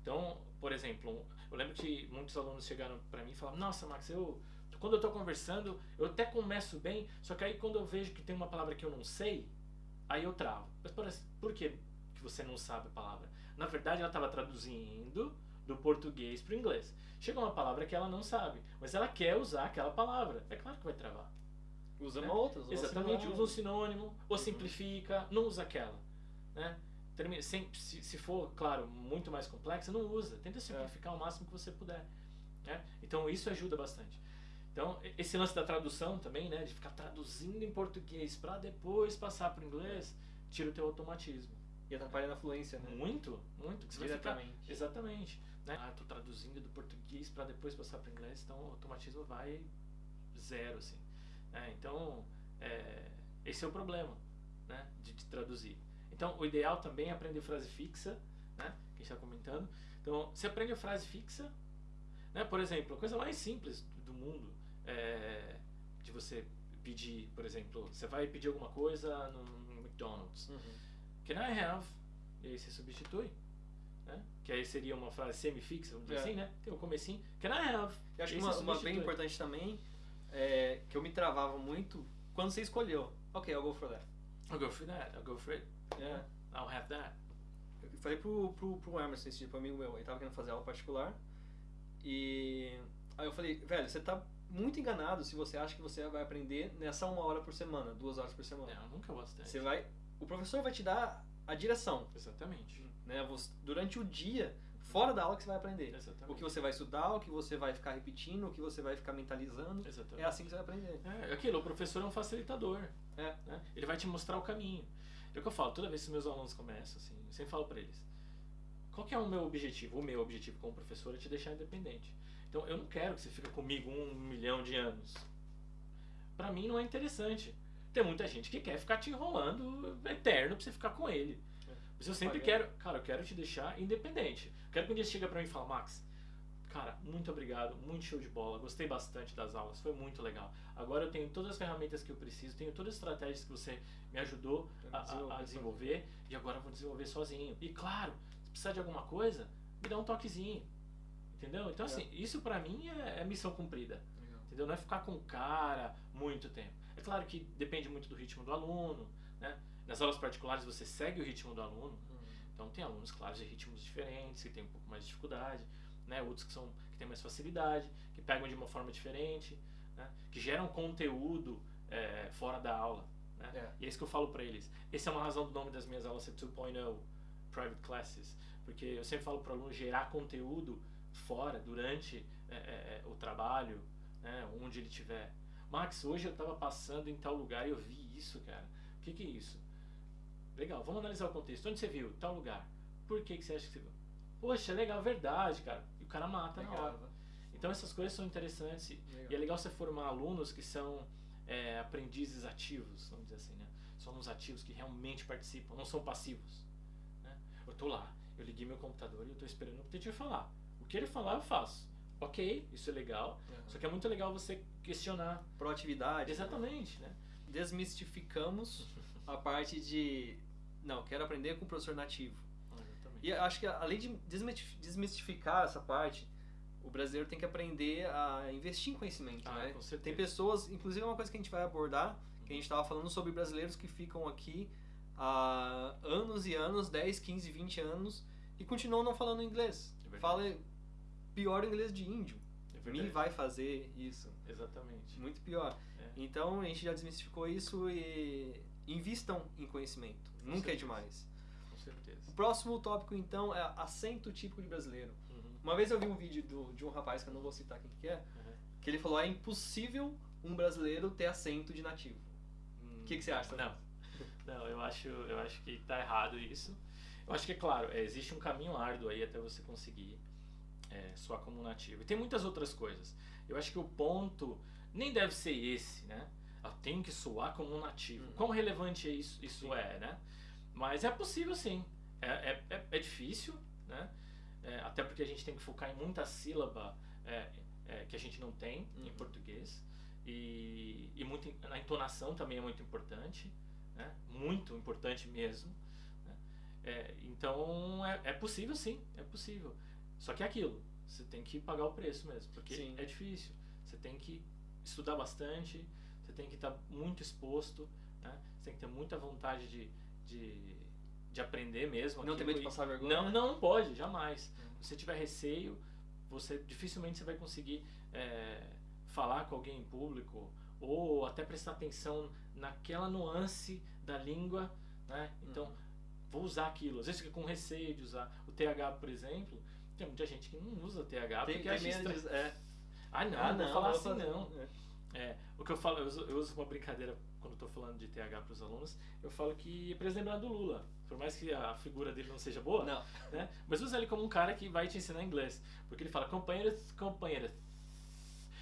Então, por exemplo, eu lembro que muitos alunos chegaram para mim e falaram: Nossa, Max, eu quando eu estou conversando, eu até começo bem, só que aí quando eu vejo que tem uma palavra que eu não sei, aí eu travo. Mas por, por que, que você não sabe a palavra? Na verdade, ela estava traduzindo do português para o inglês. Chega uma palavra que ela não sabe, mas ela quer usar aquela palavra. É claro que vai travar. Usa né? uma outra. Usa Exatamente, usa um sinônimo, ou uhum. simplifica, não usa aquela. Né? se, se, for, claro, muito mais complexa, não usa. Tenta simplificar é. o máximo que você puder. Né? Então isso ajuda bastante. Então, esse lance da tradução também, né, de ficar traduzindo em português para depois passar para o inglês, tira o teu automatismo. E atrapalha na fluência, né? Muito, muito. Que Diretamente. Ficar, exatamente. Né? Ah, tô traduzindo do português para depois passar para o inglês, então o automatismo vai zero, assim. Né? Então, é, esse é o problema, né, de, de, traduzir. Então, o ideal também é aprender frase fixa, né, que está comentando. Então, você aprende a frase fixa, né, por exemplo, a coisa mais simples do mundo, é, de você pedir, por exemplo, você vai pedir alguma coisa no, no McDonald's. Uhum. Can I have? E aí você substitui. Né? Que aí seria uma frase semi-fixa, vamos dizer é. assim, né? Tem o um comecinho. Can I have? Eu acho que uma, uma, bem importante também, é, que eu me travava muito, quando você escolheu. Ok, I'll go for that. I'll go for that. I'll go for it. Yeah, I'll have that. Eu falei pro, pro, pro Emerson, esse tipo amigo meu, ele tava querendo fazer aula particular. E aí eu falei, velho, você tá muito enganado se você acha que você vai aprender nessa uma hora por semana, duas horas por semana. Não, nunca bastante. Você vai, o professor vai te dar a direção. Exatamente. Né? Você, durante o dia, fora da aula que você vai aprender. Exatamente. O que você vai estudar, o que você vai ficar repetindo, o que você vai ficar mentalizando. Exatamente. É assim que você vai aprender. É, aquilo, o professor é um facilitador. É. Né? Ele vai te mostrar o caminho. É o que eu falo, toda vez que meus alunos começam, assim, eu sempre falo para eles, qual que é o meu objetivo? O meu objetivo como professor é te deixar independente. Então eu não quero que você fique comigo um milhão de anos. Para mim não é interessante. Tem muita gente que quer ficar te enrolando eterno pra você ficar com ele. Mas eu sempre quero, cara, eu quero te deixar independente. Quero que um dia você chegue pra mim e fale, Max, cara, muito obrigado, muito show de bola, gostei bastante das aulas, foi muito legal. Agora eu tenho todas as ferramentas que eu preciso, tenho todas as estratégias que você me ajudou a, a, a desenvolver e agora eu vou desenvolver sozinho. E claro, se precisar de alguma coisa, me dá um toquezinho. Entendeu? Então, assim, isso pra mim é, é missão cumprida. Legal. Entendeu? Não é ficar com o cara muito tempo. É claro que depende muito do ritmo do aluno, né? Nas aulas particulares você segue o ritmo do aluno. Uhum. Então tem alunos, claro, de ritmos diferentes, que tem um pouco mais de dificuldade, né? Outros que, são, que têm mais facilidade, que pegam de uma forma diferente, né? Que geram conteúdo é, fora da aula. Né? É. E é isso que eu falo para eles. Essa é uma razão do nome das minhas aulas ser 2.0 Private Classes. Porque eu sempre falo para o aluno gerar conteúdo fora, durante é, é, é, o trabalho, né, onde ele estiver. Max, hoje eu estava passando em tal lugar e eu vi isso, cara. O que, que é isso? Legal, vamos analisar o contexto. Onde você viu? Tal lugar. Por que, que você acha que você viu? Poxa, legal, verdade, cara. E o cara mata legal. na hora. Então essas coisas são interessantes. Legal. E é legal você formar alunos que são é, aprendizes ativos, vamos dizer assim, né? São alunos ativos que realmente participam, não são passivos. Né? Eu tô lá, eu liguei meu computador e eu tô esperando o teacher falar que ele falar, eu faço. Ok, isso é legal. Uhum. Só que é muito legal você questionar. Proatividade. Né? Exatamente, né? Desmistificamos a parte de. Não, quero aprender com o professor nativo. Exatamente. E acho que além de desmistificar essa parte, o brasileiro tem que aprender a investir em conhecimento, ah, né? Tem pessoas, inclusive é uma coisa que a gente vai abordar, que a gente estava falando sobre brasileiros que ficam aqui há anos e anos, 10, 15, 20 anos, e continuam não falando inglês. É Fala pior inglês de índio. É Me vai fazer isso. Exatamente. Muito pior. É. Então a gente já desmistificou isso e invistam em conhecimento. Com Nunca é certeza. é demais. Com certeza. O próximo tópico então é acento típico de brasileiro. Uhum. Uma vez eu vi um vídeo do, de um rapaz que eu não vou citar quem que é, uhum. que ele falou é impossível um brasileiro ter acento de nativo. O hum, que, que você acha? Não. Não, eu acho, eu acho que está errado isso. Eu acho que é claro, é, existe um caminho árduo aí até você conseguir é, soar como nativo. E tem muitas outras coisas. Eu acho que o ponto nem deve ser esse, né? Eu tenho que soar como um nativo. Uhum. Quão relevante é isso, isso é, né? Mas é possível sim. É, é, é, é difícil, né? É, até porque a gente tem que focar em muita sílaba é, que a gente não tem uhum. em português. E, e muito, a entonação também é muito importante. Né? Muito importante mesmo. Né? Então é, é possível sim, é possível. Só que é aquilo, você tem que pagar o preço mesmo, porque sim. é difícil. Você tem que estudar bastante, você tem que estar muito exposto, né? você tem que ter muita vontade de, de, de aprender mesmo. Não ter medo de passar vergonha? Não, não pode, jamais. Hum. Se você tiver receio, você dificilmente você vai conseguir é, falar com alguém em público ou até prestar atenção naquela nuance da língua, né? Então, uhum. vou usar aquilo. Às vezes fica com receio de usar o TH, por exemplo. Tem muita gente que não usa TH tem, porque acha estranho. É. Ah, não, ah, não, vou falar assim fazer. não. É. é. o que eu falo, eu uso, eu uso uma brincadeira quando estou falando de TH para os alunos, eu falo que é para lembrar do Lula. Por mais que a figura dele não seja boa, não. Né? mas usa ele como um cara que vai te ensinar inglês. Porque ele fala companheiros, companheiras.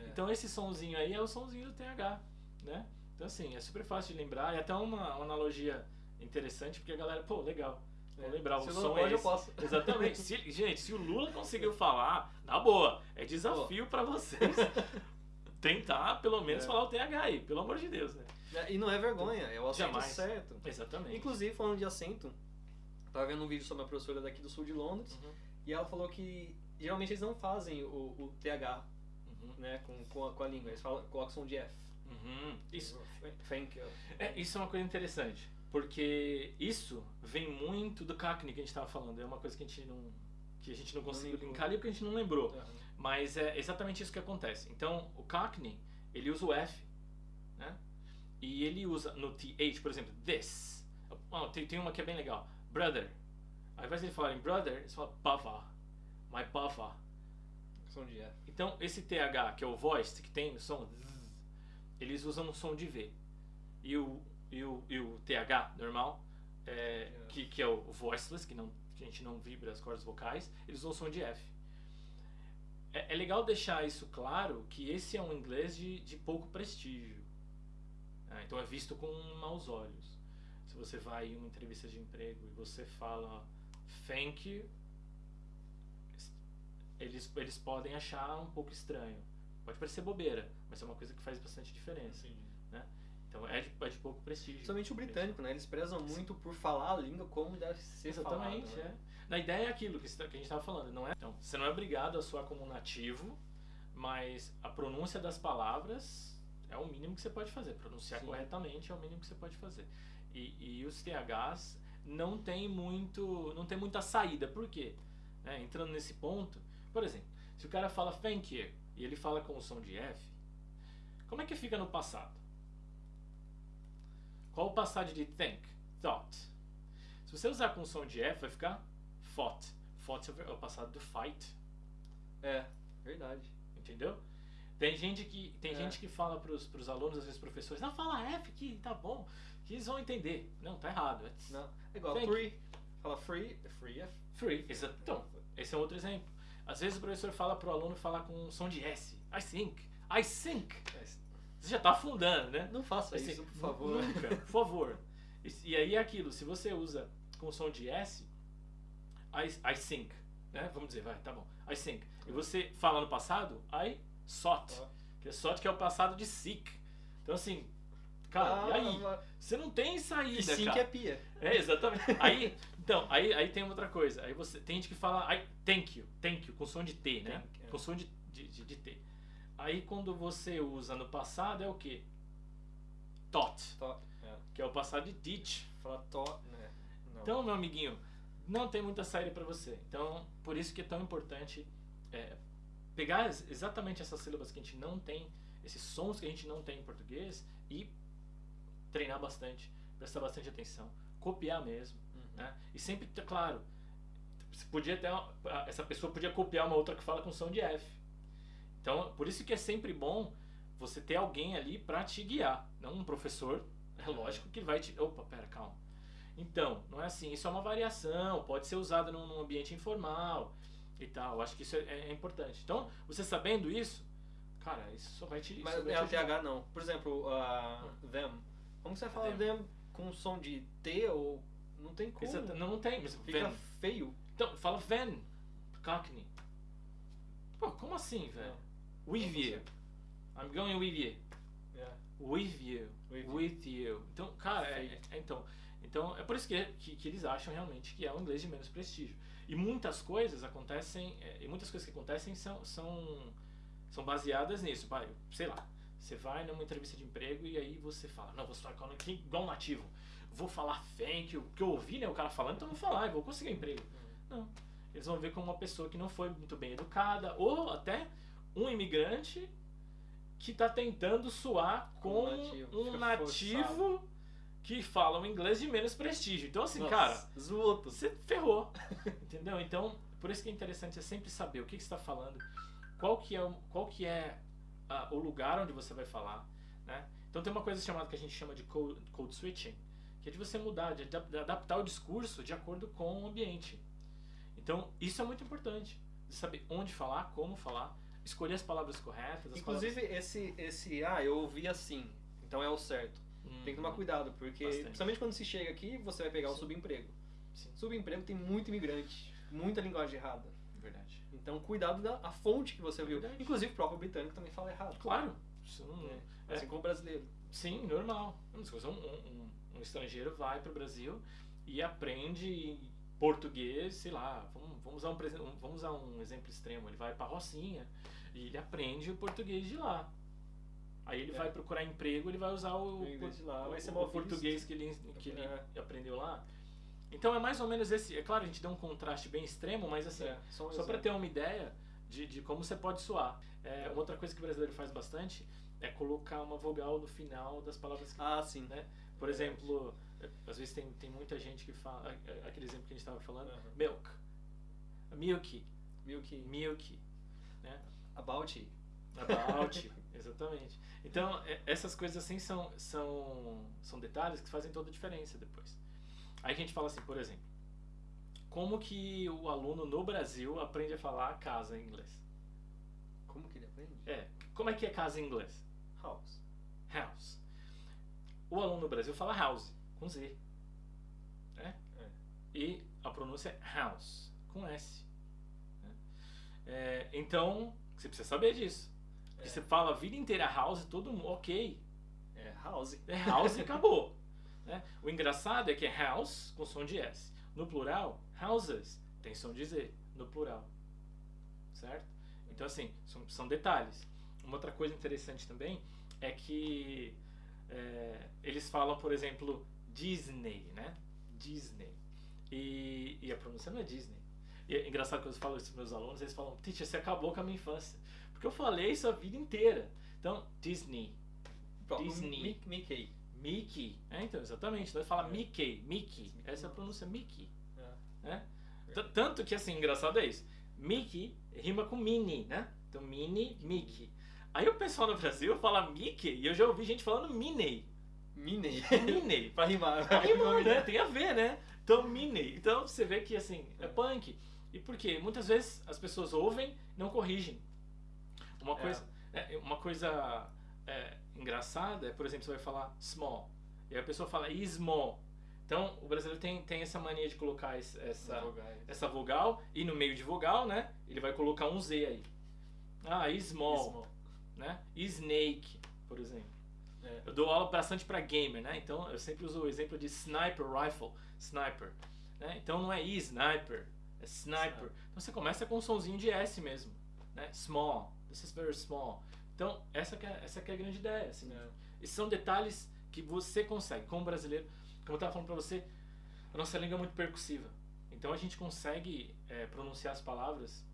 É. Então esse sonzinho aí é o sonzinho do TH, né? Então assim, é super fácil de lembrar. E até uma, uma analogia interessante, porque a galera, pô, legal. Vou é. lembrar, o se som pode, é esse. eu posso. Exatamente. Se, gente, se o Lula conseguiu falar, na boa, é desafio para vocês tentar pelo menos é. falar o TH aí, pelo amor de Deus, né? E não é vergonha, é o acento Jamais. certo. Exatamente. Inclusive, falando de acento, tava vendo um vídeo sobre uma professora daqui do sul de Londres, uhum. e ela falou que geralmente eles não fazem o, o TH uhum. né, com, com a, com, a, língua, eles falam, colocam som de F. Uhum. Isso, Thank you. É, isso é uma coisa interessante, porque isso vem muito do Cockney que a gente estava falando, é uma coisa que a gente não, que a gente não conseguiu não linkar ali porque a gente não lembrou. Uhum. Mas é exatamente isso que acontece. Então, o Cockney, ele usa o F, né? E ele usa no TH, por exemplo, this. Oh, tem, tem uma que é bem legal. Brother. Ao invés de ele falar em brother, eles falam bava. My bava. Som de F. Então, esse TH, que é o voice, que tem o som, eles usam um som de V. E o, e o, e o TH normal, é, yeah. que, que é o voiceless, que, não, que a gente não vibra as cordas vocais, eles usam o som de F. É, é legal deixar isso claro que esse é um inglês de, de pouco prestígio. Ah, então é visto com maus olhos. Se você vai em uma entrevista de emprego e você fala thank you, eles, eles podem achar um pouco estranho. Pode parecer bobeira, mas é uma coisa que faz bastante diferença. Né? Então é de, é de pouco prestígio. Somente o britânico, né? Eles prezam muito por falar a língua como deve ser Exatamente, falado, né? é. Na ideia é aquilo que, que a gente estava falando, não é? Então, você não é obrigado a soar como nativo, mas a pronúncia das palavras é o mínimo que você pode fazer. Pronunciar Sim. corretamente é o mínimo que você pode fazer. E, e os THs não tem muito, não tem muita saída. Por quê? É, entrando nesse ponto, por exemplo, se o cara fala thank you e ele fala com o som de F, como é que fica no passado? Qual o passado de think? Thought. Se você usar com o som de F, vai ficar fought. Fought é o passado do fight. É, verdade. Entendeu? Tem gente que, tem é. gente que fala pros, pros alunos, às vezes professores, não, fala F que tá bom, que eles vão entender. Não, tá errado. It's não, é igual free. Fala free, é free é free. Exato. Então, esse é outro exemplo. Às vezes o professor fala pro aluno falar com um som de S. I think. I think. Você já tá afundando, né? Não faça assim, isso, por favor. Nunca, por favor. E, e, aí é aquilo, se você usa com som de S, I, I think, né? Vamos dizer, vai, tá bom. I think. E você fala no passado, I Sot. Que é Sot que é o passado de Sick. Então assim, cara, ah, e aí? Mas... Você não tem saída, e cara. é pia. É, exatamente. aí, então, aí, aí tem outra coisa. Aí você tem gente que fala I, thank you, thank you, com som de T, né? Thank, com som de, de, de, de, T. Aí quando você usa no passado é o quê? Tot. Tot é. Que é o passado de teach. Fala tot, né? Não. Então, meu amiguinho, não tem muita saída para você. Então, por isso que é tão importante é, pegar exatamente essas sílabas que a gente não tem, esses sons que a gente não tem em português e treinar bastante, prestar bastante atenção, copiar mesmo, uhum. né? E sempre, claro, podia ter essa pessoa podia copiar uma outra que fala com som de F. Então, por isso que é sempre bom você ter alguém ali para te guiar, não um professor, é lógico que vai te, opa, pera, calma. Então, não é assim, isso é uma variação, pode ser usado num, num ambiente informal, e tal. Acho que isso é, é, importante. Então, você sabendo isso, cara, isso só vai te. Mas é o TH não. Por exemplo, uh, hum. them. Como você fala them. them com som de T ou. Não tem como. Exato. Não, não tem. Mas Fica feio. Então, fala Ven. Cockney. Pô, como assim, velho? With you. I'm going with you. Yeah. With you. With, with you. you. Então, cara, é, é, então. Então é por isso que, que, que, eles acham realmente que é um inglês de menos prestígio. E muitas coisas acontecem, é, e muitas coisas que acontecem são, são, são baseadas nisso. Vai, sei lá, você vai numa entrevista de emprego e aí você fala, não, vou falar igual nativo. Vou falar thank you, porque eu ouvi né, o cara falando, então vou falar, eu vou conseguir um emprego. Não. Eles vão ver como uma pessoa que não foi muito bem educada, ou até um imigrante que está tentando suar com um nativo, um nativo que fala um inglês de menos prestígio. Então, assim, Nossa, cara, zoto. você ferrou. entendeu? Então, por isso que é interessante é sempre saber o que, que você está falando, qual que é, qual que é uh, o lugar onde você vai falar. Né? Então, tem uma coisa chamada que a gente chama de code, code switching, que é de você mudar, de adaptar o discurso de acordo com o ambiente. Então, isso é muito importante. De saber onde falar, como falar, escolher as palavras corretas. As Inclusive, palavras... esse, esse, ah, eu ouvi assim, então é o certo. Hum, tem que tomar cuidado, porque bastante. principalmente quando se chega aqui, você vai pegar Sim. o subemprego. Sim. Subemprego tem muito imigrante, muita linguagem errada. Verdade. Então, cuidado da a fonte que você ouviu. Verdade. Inclusive, o próprio britânico também fala errado. Claro. Isso não, é. é. Assim como o brasileiro. Sim, normal. Um, um, um estrangeiro vai para o Brasil e aprende português, sei lá, vamos, vamos, usar um, vamos usar um exemplo extremo, ele vai para Rocinha e ele aprende o português de lá. Aí ele é. vai procurar emprego, ele vai usar o, o, lá, o, o português que ele, que ele é. aprendeu lá. Então é mais ou menos esse. É claro, a gente deu um contraste bem extremo, mas assim, é, só, só para ter uma ideia de, de como você pode soar. É, uma outra coisa que o brasileiro faz bastante é colocar uma vogal no final das palavras. Que, ah, sim. Né? Por exemplo, às vezes tem, tem muita gente que fala, aquele exemplo que a gente estava falando, uhum. milk, milky, milky, milky, né? About. About, exatamente. Então, essas coisas assim são, são, são detalhes que fazem toda a diferença depois. Aí a gente fala assim, por exemplo, como que o aluno no Brasil aprende a falar casa em inglês? Como que ele aprende? É, como é que é casa em inglês? House. House. O aluno no Brasil fala house com Z. Né? É. E a pronúncia é house, com S. Né? É, então, você precisa saber disso. Porque é. você fala a vida inteira house, todo mundo, ok. É house. É house e acabou. Né? O engraçado é que é house com som de S. No plural, houses tem som de Z. No plural. Certo? Então, assim, são, são detalhes. Uma outra coisa interessante também é que é, eles falam, por exemplo, Disney, né? Disney. E, e a pronúncia não é Disney. E é engraçado que eu falo isso para meus alunos, eles falam, teacher, você acabou com a minha infância. Porque eu falei isso a vida inteira. Então, Disney. Disney. Mickey. Mickey. É, então, exatamente. Então, fala é. Mickey, Mickey. Essa é a pronúncia Mickey. É. Né? Tanto que, assim, engraçado é isso. Mickey rima com Minnie, né? Então, Minnie, Mickey. Aí o pessoal no Brasil fala Mickey e eu já ouvi gente falando Minnie. Minnie. Minnie. pra rimar. Pra rimar, né? Tem a ver, né? Então, Minnie. Então, você vê que, assim, é punk. E por quê? Muitas vezes as pessoas ouvem não corrigem. Uma coisa, é. É, uma coisa é, engraçada é, por exemplo, você vai falar small. E a pessoa fala small. Então, o brasileiro tem, tem essa mania de colocar essa, essa vogal e no meio de vogal, né? Ele vai colocar um Z aí. Ah, small. small. Né? Snake, por exemplo. É. Eu dou aula bastante para gamer, né? Então eu sempre uso o exemplo de sniper rifle, sniper. Né? Então não é sniper, é sniper. Então você começa com um sonzinho de S mesmo, né? Small, this is very small. Então essa é, essa é a grande ideia, assim. Né? E são detalhes que você consegue, como brasileiro, como eu estava falando para você, a nossa língua é muito percussiva. Então a gente consegue é, pronunciar as palavras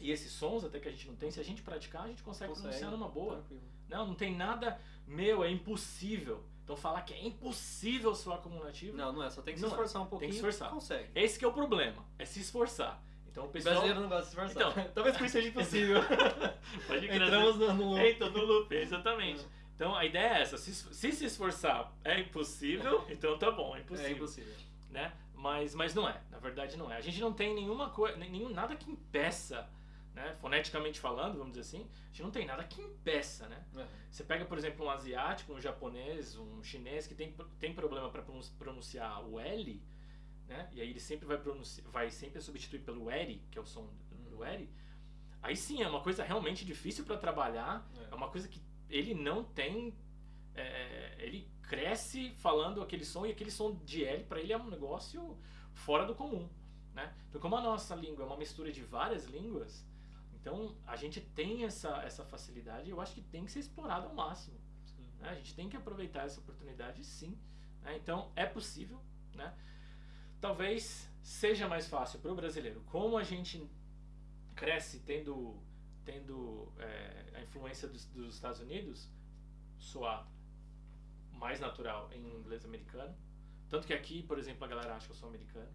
e esses sons até que a gente não tem, se a gente praticar, a gente consegue, consegue pronunciar numa boa. Tranquilo. Não, não tem nada meu, é impossível. Então falar que é impossível um nativo. Não, não é, só tem que se é. esforçar é. um pouquinho. Tem que se esforçar. Consegue. Esse que é o problema, é se esforçar. Então o pessoal. O brasileiro não gosta de se esforçar. Então, talvez por isso seja impossível. Pode Entramos no, no loop. Então, no loop, exatamente. É. Então a ideia é essa, se, se se esforçar é impossível, então tá bom, é impossível. É impossível. Né? Mas, mas não é, na verdade não é. A gente não tem nenhuma coisa, nenhum, nada que impeça né? Foneticamente falando, vamos dizer assim, a gente não tem nada que impeça, né? Uhum. Você pega, por exemplo, um asiático, um japonês, um chinês que tem, tem problema para pronunciar o L, né? E aí ele sempre vai pronunciar, vai sempre substituir pelo R, que é o som do uhum. R. Aí sim, é uma coisa realmente difícil para trabalhar, é. é uma coisa que ele não tem é, ele cresce falando aquele som e aquele som de L para ele é um negócio fora do comum. Né? Então, como a nossa língua é uma mistura de várias línguas, então a gente tem essa, essa facilidade e eu acho que tem que ser explorado ao máximo. Né? A gente tem que aproveitar essa oportunidade sim. Né? Então é possível. Né? Talvez seja mais fácil para o brasileiro. Como a gente cresce tendo, tendo é, a influência dos, dos Estados Unidos, soar mais natural em inglês americano. Tanto que aqui, por exemplo, a galera acha que eu sou americano.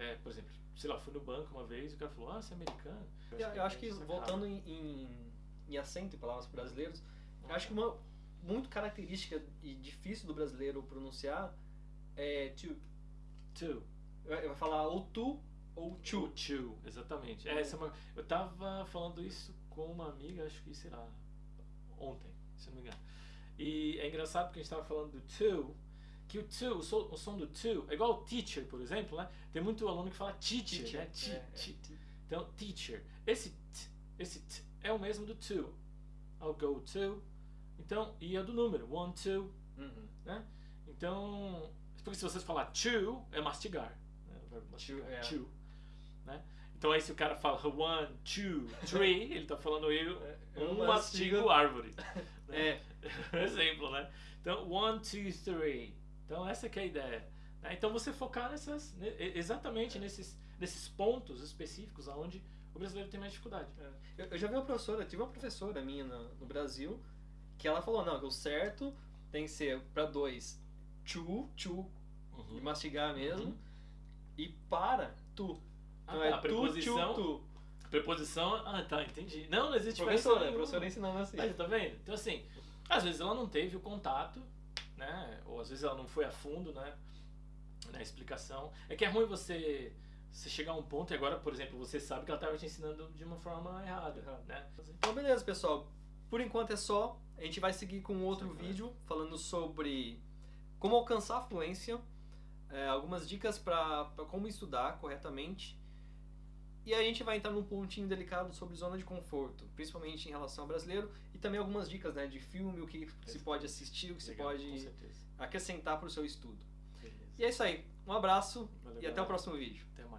É, por exemplo, sei lá, fui no banco uma vez e o cara falou, ah, você é americano. Eu, eu, eu acho que, voltando em, em, em, acento em palavras brasileiras, eu acho que uma muito característica e difícil do brasileiro pronunciar é to. To. Vai falar ou tu ou to. To, exatamente. É, essa é uma, eu tava falando isso com uma amiga, acho que, sei lá, ontem, se não me engano. E é engraçado porque a gente estava falando do to, que o to, o som, o som do to, é igual o teacher, por exemplo, né? Tem muito aluno que fala teacher, teacher né? T, é, é. Então, teacher. Esse t, esse t é o mesmo do to. I'll go to. Então, e é do número, one, two, uhum. né? Então, porque se vocês falar to, é mastigar. Né? Mastigar, to, é. chew, né? Então aí se o cara fala one, two, three, ele está falando eu, é, um mastigo árvore. Né? É. Exemplo, né? Então, one, two, three. Então essa que é a ideia. Né? Então você focar nessas, exatamente é. nesses, nesses pontos específicos aonde o brasileiro tem mais dificuldade. É. Eu, eu, já vi uma professora, tive uma professora minha no, no Brasil que ela falou, não, que o certo tem que ser para dois, chu, chu, uhum. e mastigar mesmo, uhum. e para, tu. Ah, então tá, é a preposição, tu, tu. Preposição, ah tá, entendi. Não, não existe professora, a professora ensinando assim. Aí, tá vendo? Então assim, às vezes ela não teve o contato, né? Ou às vezes ela não foi a fundo, né? Na explicação. É que é ruim você, você chegar a um ponto e agora, por exemplo, você sabe que ela estava te ensinando de uma forma errada, né? Então beleza, pessoal. Por enquanto é só. A gente vai seguir com outro Sim, vídeo falando sobre como alcançar a fluência, é, algumas dicas para como estudar corretamente e a gente vai entrar num pontinho delicado sobre zona de conforto, principalmente em relação ao brasileiro, e também algumas dicas né, de filme, o que se pode assistir, o que Legal, se pode acrescentar para o seu estudo. Beleza. E é isso aí. Um abraço Valeu, e até o próximo vídeo.